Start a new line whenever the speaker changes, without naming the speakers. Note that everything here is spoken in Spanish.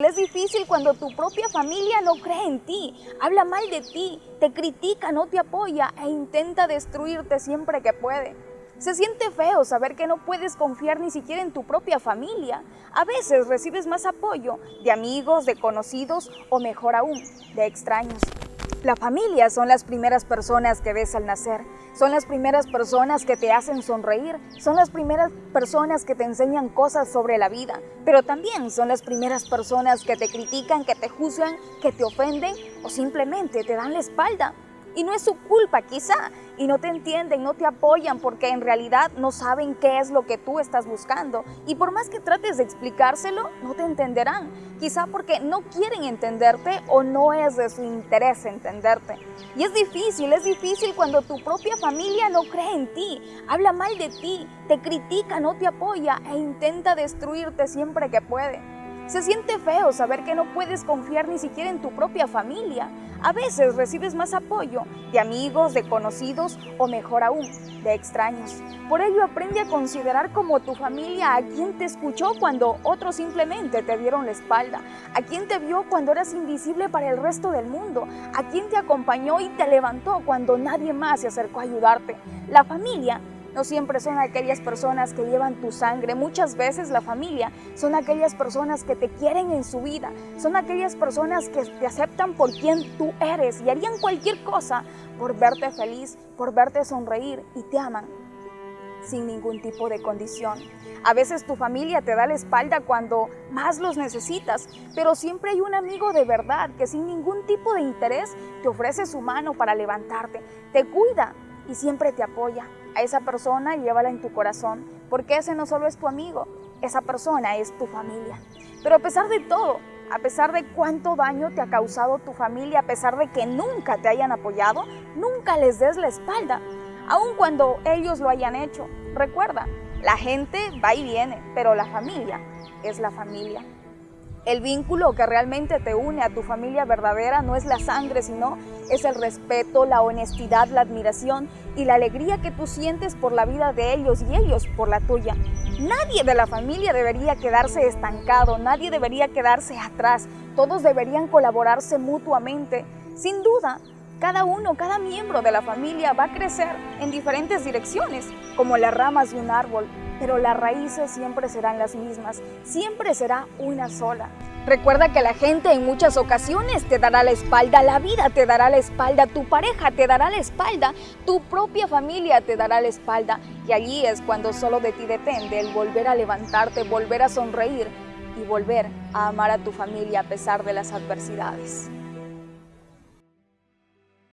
Es difícil cuando tu propia familia no cree en ti, habla mal de ti, te critica, no te apoya e intenta destruirte siempre que puede. Se siente feo saber que no puedes confiar ni siquiera en tu propia familia. A veces recibes más apoyo de amigos, de conocidos o mejor aún, de extraños. La familia son las primeras personas que ves al nacer, son las primeras personas que te hacen sonreír, son las primeras personas que te enseñan cosas sobre la vida, pero también son las primeras personas que te critican, que te juzgan, que te ofenden o simplemente te dan la espalda. Y no es su culpa quizá, y no te entienden, no te apoyan porque en realidad no saben qué es lo que tú estás buscando. Y por más que trates de explicárselo, no te entenderán. Quizá porque no quieren entenderte o no es de su interés entenderte. Y es difícil, es difícil cuando tu propia familia no cree en ti, habla mal de ti, te critica, no te apoya e intenta destruirte siempre que puede. Se siente feo saber que no puedes confiar ni siquiera en tu propia familia. A veces recibes más apoyo de amigos, de conocidos o mejor aún, de extraños. Por ello aprende a considerar como tu familia a quien te escuchó cuando otros simplemente te dieron la espalda, a quien te vio cuando eras invisible para el resto del mundo, a quien te acompañó y te levantó cuando nadie más se acercó a ayudarte. La familia no siempre son aquellas personas que llevan tu sangre, muchas veces la familia son aquellas personas que te quieren en su vida, son aquellas personas que te aceptan por quien tú eres y harían cualquier cosa por verte feliz, por verte sonreír y te aman sin ningún tipo de condición. A veces tu familia te da la espalda cuando más los necesitas, pero siempre hay un amigo de verdad que sin ningún tipo de interés te ofrece su mano para levantarte, te cuida y siempre te apoya. A esa persona llévala en tu corazón, porque ese no solo es tu amigo, esa persona es tu familia. Pero a pesar de todo, a pesar de cuánto daño te ha causado tu familia, a pesar de que nunca te hayan apoyado, nunca les des la espalda, aun cuando ellos lo hayan hecho. Recuerda, la gente va y viene, pero la familia es la familia. El vínculo que realmente te une a tu familia verdadera no es la sangre, sino es el respeto, la honestidad, la admiración y la alegría que tú sientes por la vida de ellos y ellos por la tuya. Nadie de la familia debería quedarse estancado, nadie debería quedarse atrás, todos deberían colaborarse mutuamente. Sin duda, cada uno, cada miembro de la familia va a crecer en diferentes direcciones, como las ramas de un árbol, pero las raíces siempre serán las mismas, siempre será una sola. Recuerda que la gente en muchas ocasiones te dará la espalda, la vida te dará la espalda, tu pareja te dará la espalda, tu propia familia te dará la espalda. Y allí es cuando solo de ti depende el volver a levantarte, volver a sonreír y volver a amar a tu familia a pesar de las adversidades.